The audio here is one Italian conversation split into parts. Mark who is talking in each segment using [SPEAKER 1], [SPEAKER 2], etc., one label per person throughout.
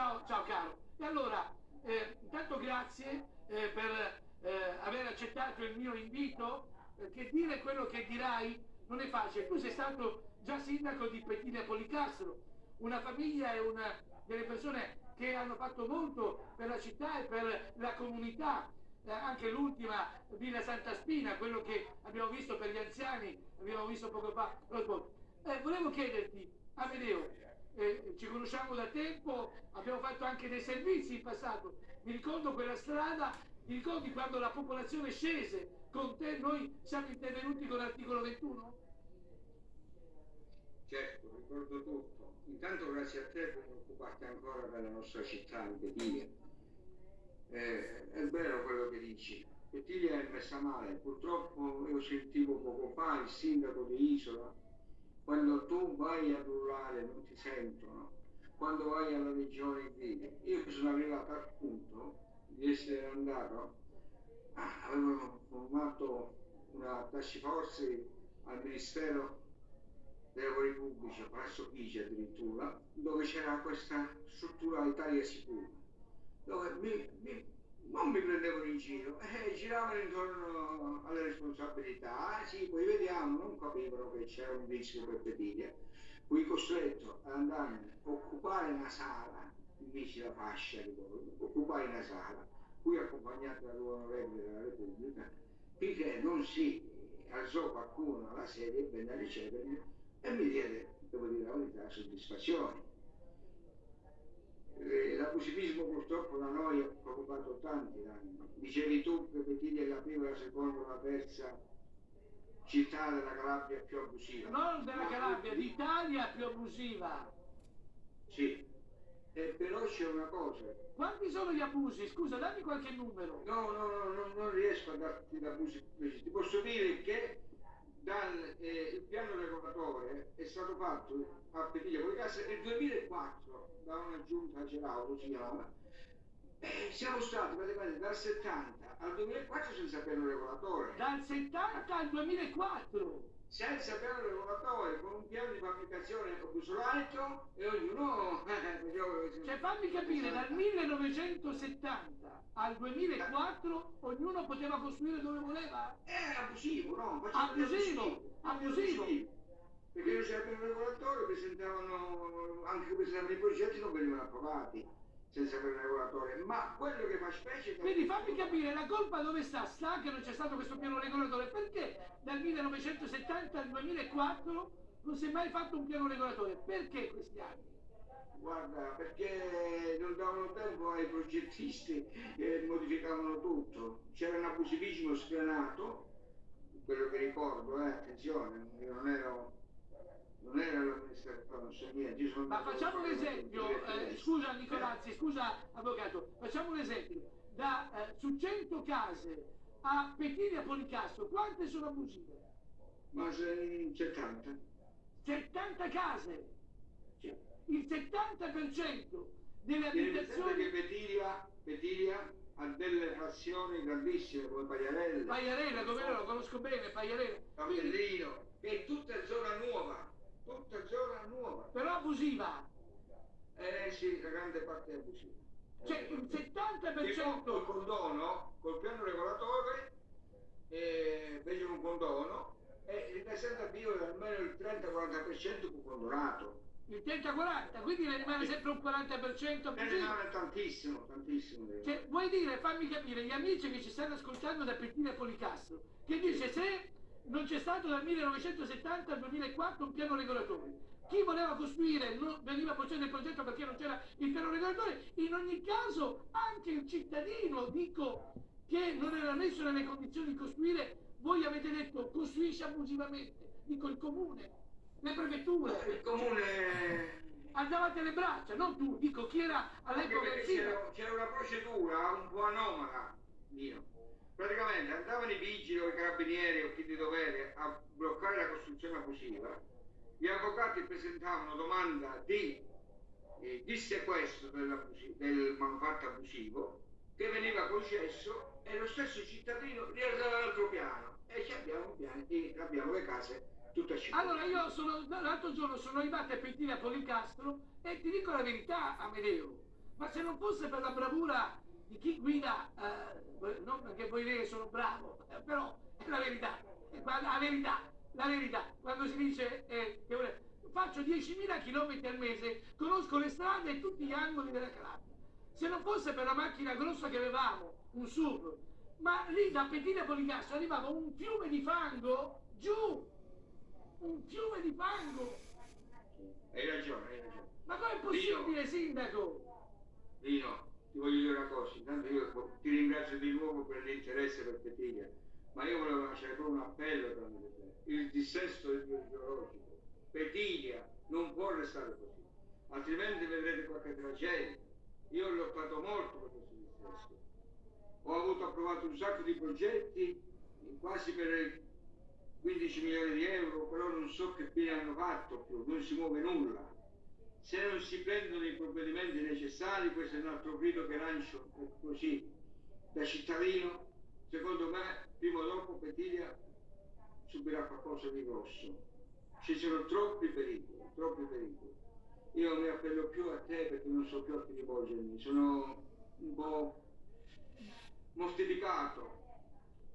[SPEAKER 1] Ciao, ciao caro. E allora, eh, intanto grazie eh, per eh, aver accettato il mio invito, perché dire quello che dirai non è facile. Tu sei stato già sindaco di Pettina Policastro, una famiglia e una delle persone che hanno fatto molto per la città e per la comunità. Eh, anche l'ultima Villa Santa Spina, quello che abbiamo visto per gli anziani, abbiamo visto poco fa. Eh, volevo chiederti, Amedeo, eh, ci conosciamo da tempo, abbiamo fatto anche dei servizi in passato. Mi ricordo quella strada, mi ricordi quando la popolazione scese con te, noi siamo intervenuti con l'articolo 21?
[SPEAKER 2] Certo, ricordo tutto. Intanto grazie a te per occuparti ancora della nostra città di Petiglia. Eh, è vero quello che dici. Petiglia è messa male. Purtroppo io sentivo poco fa il sindaco di Isola quando tu vai a urlare non ti sentono, quando vai alla regione vedi. Io sono arrivato al punto di essere andato, ah, avevo formato una task force al Ministero dei lavori pubblici, Palazzo Chigi addirittura, dove c'era questa struttura Italia Sicura, dove mi, mi non mi prendevano in giro, eh, giravano intorno alle responsabilità, ah, sì, poi vediamo, non capivano che c'era un rischio per Petiglia, fui costretto ad andare a occupare una sala, invece la fascia, ricordo, occupare una sala, fui accompagnato dall'onorevole della Repubblica, finché non si alzò qualcuno alla sedia e venne a ricevermi e mi diede, devo dire la verità, soddisfazione eh, l'abusivismo purtroppo da noi ha preoccupato tanti anni. Dicevi tu che Petiglia è la prima, la seconda, la terza città della Calabria più abusiva.
[SPEAKER 1] Non della Calabria, d'Italia più abusiva.
[SPEAKER 2] Sì, eh, però c'è una cosa.
[SPEAKER 1] Quanti sono gli abusi? Scusa, dammi qualche numero.
[SPEAKER 2] No, no, no, no non riesco a darti l'abusi precisi. Ti posso dire che dal, eh, piano regolatore è stato fatto a Petiglia Policassa nel 2004 da una giunta Gerauto si chiama. Eh, siamo stati praticamente dal 70 al 2004 senza piano regolatore.
[SPEAKER 1] Dal 70 al 2004?
[SPEAKER 2] Senza piano regolatore, con un piano di fabbricazione obsolito e ognuno...
[SPEAKER 1] cioè fammi capire, dal 1970 al 2004 ognuno poteva costruire dove voleva?
[SPEAKER 2] Era abusivo, no?
[SPEAKER 1] Abusivo, abusivo. abusivo
[SPEAKER 2] perché non c'era un regolatore, presentavano, anche presentavano i progetti non venivano approvati senza avere un regolatore, ma quello che fa specie...
[SPEAKER 1] Quindi fammi capire, la colpa dove sta? Sta che non c'è stato questo piano regolatore, perché dal 1970 al 2004 non si è mai fatto un piano regolatore? Perché questi anni?
[SPEAKER 2] Guarda, perché non davano tempo ai progettisti e modificavano tutto. C'era un abusivismo sfrenato, quello che ricordo, eh, attenzione, io non ero non era l'amministrazione, non so niente.
[SPEAKER 1] Ma facciamo un esempio, eh, scusa Nicolazzi, scusa avvocato, facciamo un esempio. Da, eh, su 100 case a Pettina Policastro, quante sono abusive?
[SPEAKER 2] Ma 70.
[SPEAKER 1] 70 case? Sì. Il 70% delle abitazioni...
[SPEAKER 2] che Petilia, Petilia ha delle frazioni grandissime come Pagliarella.
[SPEAKER 1] Pagliarella, come lo conosco bene, Pagliarella.
[SPEAKER 2] Campellino, che è tutta zona nuova tutta zona nuova.
[SPEAKER 1] Però abusiva.
[SPEAKER 2] Eh sì, la grande parte è abusiva.
[SPEAKER 1] Cioè il 70%...
[SPEAKER 2] Col condono, col piano regolatore, eh, fece un condono e il presente avvio è almeno il 30-40% fu condonato.
[SPEAKER 1] Il 30-40, quindi ne rimane sempre un 40% abusivo. Ne
[SPEAKER 2] rimane tantissimo, tantissimo.
[SPEAKER 1] Cioè, vuoi dire, fammi capire, gli amici che ci stanno ascoltando da Pettina Policastro, che dice se non c'è stato dal 1970 al 2004 un piano regolatore. Chi voleva costruire non veniva bocciato il progetto perché non c'era il piano regolatore. In ogni caso anche il cittadino, dico, che non era messo nelle condizioni di costruire, voi avete detto costruisce abusivamente. Dico il comune, le prefetture.
[SPEAKER 2] Il comune
[SPEAKER 1] andavate alle braccia, non tu, dico chi era all'epoca
[SPEAKER 2] c'era una procedura un po' anomala, mio praticamente andavano i vigili o i carabinieri o chi di dovere a bloccare la costruzione abusiva, gli avvocati presentavano domanda di, eh, di sequestro del manufatto abusivo che veniva concesso e lo stesso cittadino rialzava l'altro piano e abbiamo, piani, abbiamo le case tutte città.
[SPEAKER 1] Allora io sono, l'altro giorno sono arrivato a Pettina a Policastro e ti dico la verità Amedeo, Ma se non fosse per la bravura di chi guida, eh, non perché voi dire sono bravo, eh, però è la verità, è la verità, la verità. Quando si dice eh, che faccio 10.000 km al mese, conosco le strade e tutti gli angoli della Calabria. Se non fosse per la macchina grossa che avevamo, un SUV, ma lì da Pettina a Policastro arrivava un fiume di fango giù, un fiume di fango.
[SPEAKER 2] Hai ragione, hai ragione.
[SPEAKER 1] Ma com'è possibile, sindaco?
[SPEAKER 2] Lino, ti voglio dire una cosa, intanto io ti ringrazio di nuovo per l'interesse per Petiglia, ma io volevo lanciare proprio un appello tramite te. Il dissesto idrogeologico, Petiglia non può restare così, altrimenti vedrete qualche tragedia. Io ho lottato molto per questo dissesto. Ho avuto approvato un sacco di progetti, quasi per 15 milioni di euro, però non so che fine hanno fatto più, non si muove nulla. Se non si prendono i provvedimenti necessari, questo è un altro grido che lancio così da cittadino, secondo me prima o dopo Petiglia subirà qualcosa di grosso. Ci sono troppi pericoli, troppi pericoli. Io mi appello più a te perché non so più a chi rivolgermi, sono un po' mortificato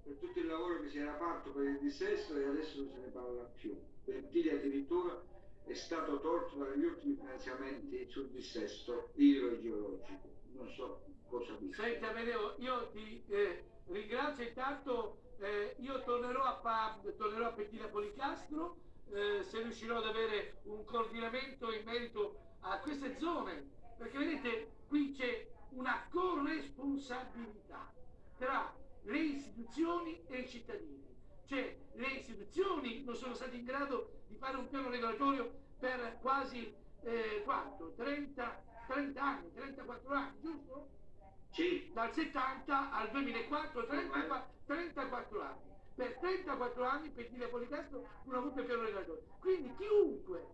[SPEAKER 2] per tutto il lavoro che si era fatto per il dissesto e adesso non se ne parla più. Petiglia addirittura è stato tolto dagli ultimi finanziamenti sul dissesto idrogeologico. Non so cosa dire.
[SPEAKER 1] Senti Amedeo, io ti eh, ringrazio intanto, eh, io tornerò a, pa- tornerò a Pettina Policastro eh, se riuscirò ad avere un coordinamento in merito a queste zone, perché vedete qui c'è una corresponsabilità tra le istituzioni e i cittadini. Cioè le istituzioni non sono state in grado di fare un piano regolatorio per quasi eh, quanto? 30, 30 anni, 34 anni, giusto?
[SPEAKER 2] Sì.
[SPEAKER 1] Dal 70 al 2004, 30, 34 anni. Per 34 anni Pettine Policastro non ha avuto il piano regolatorio. Quindi chiunque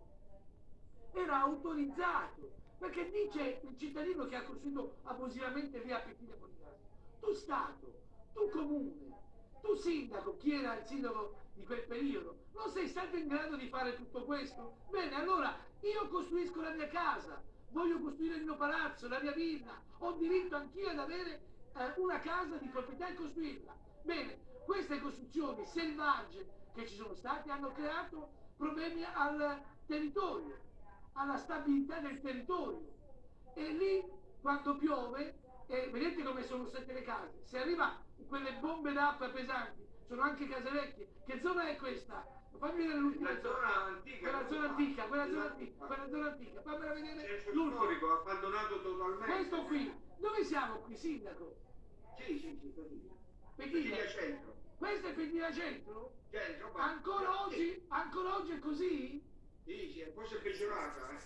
[SPEAKER 1] era autorizzato, perché dice il cittadino che ha costruito abusivamente via Pettine Policastro, tu Stato, tu comune, tu sindaco, chi era il sindaco di quel periodo, non sei stato in grado di fare tutto questo? Bene, allora io costruisco la mia casa, voglio costruire il mio palazzo, la mia villa, ho diritto anch'io ad avere eh, una casa di proprietà e costruirla. Bene, queste costruzioni selvagge che ci sono state hanno creato problemi al territorio, alla stabilità del territorio. E lì, quando piove, eh, vedete come sono state le case, se arriva quelle bombe d'acqua pesanti, sono anche case vecchie. Che zona è questa? Fammi vedere l'ultima
[SPEAKER 2] La zona antica.
[SPEAKER 1] Quella zona antica, quella zona antica, quella zona antica. Fammela vedere
[SPEAKER 2] storico abbandonato totalmente.
[SPEAKER 1] Questo qui. Dove siamo qui, sindaco?
[SPEAKER 2] Sì, sì, sì. Petiglia centro.
[SPEAKER 1] Questo è Petiglia Centro?
[SPEAKER 2] Centro,
[SPEAKER 1] Ancora oggi, ancora oggi è così?
[SPEAKER 2] Sì, sì, forse è peggiorata, eh.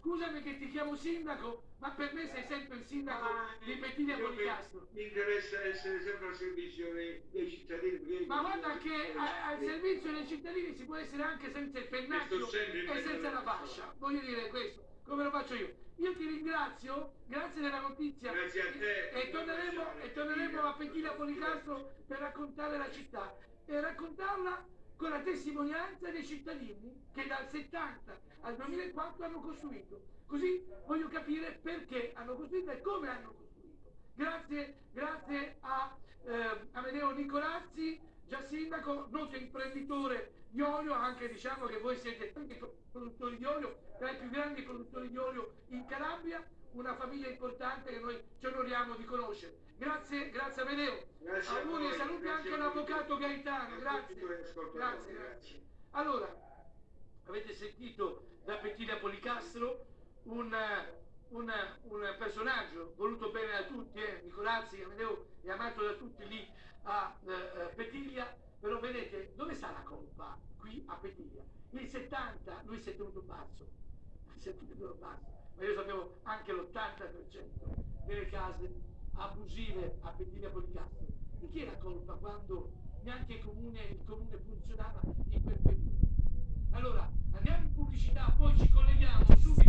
[SPEAKER 1] Scusami che ti chiamo sindaco, ma per me sei sempre il sindaco di Petiglia
[SPEAKER 2] Io mi-
[SPEAKER 1] Policastro.
[SPEAKER 2] Mi interessa essere sempre al servizio dei, dei cittadini.
[SPEAKER 1] Ma guarda che a- al servizio dei cittadini si può essere anche senza il pennacchio e senza la fascia. Voglio dire questo, come lo faccio io. Io ti ringrazio, grazie della notizia.
[SPEAKER 2] Grazie a te.
[SPEAKER 1] E torneremo, e torneremo a Pettina Policastro per raccontare la città e raccontarla con la testimonianza dei cittadini che dal 70 al 2004 hanno costruito. Così voglio capire perché hanno costruito e come hanno costruito. Grazie, grazie a eh, Amedeo Nicolazzi, già sindaco, noto imprenditore di olio, anche diciamo che voi siete tanti produttori di olio, tra i più grandi produttori di olio in Calabria, una famiglia importante che noi ci onoriamo di conoscere. Grazie, grazie Amedeo.
[SPEAKER 2] Grazie a
[SPEAKER 1] Auguri e saluti anche all'avvocato. Gaetano, grazie. Grazie,
[SPEAKER 2] grazie.
[SPEAKER 1] Allora, avete sentito da Pettina Policastro un, un, un personaggio voluto bene da tutti, eh? Nicolazzi, Amedeo è amato da tutti lì a eh, eh, Petiglia, però vedete dove sta la colpa qui a Petiglia? Il 70 lui si è tenuto basso, è tenuto basso, ma io sapevo anche l'80% delle case abusive a Pettiglia Policastro. Di chi è la colpa quando neanche il comune, il comune funzionava in quel periodo? Allora, andiamo in pubblicità, poi ci colleghiamo subito.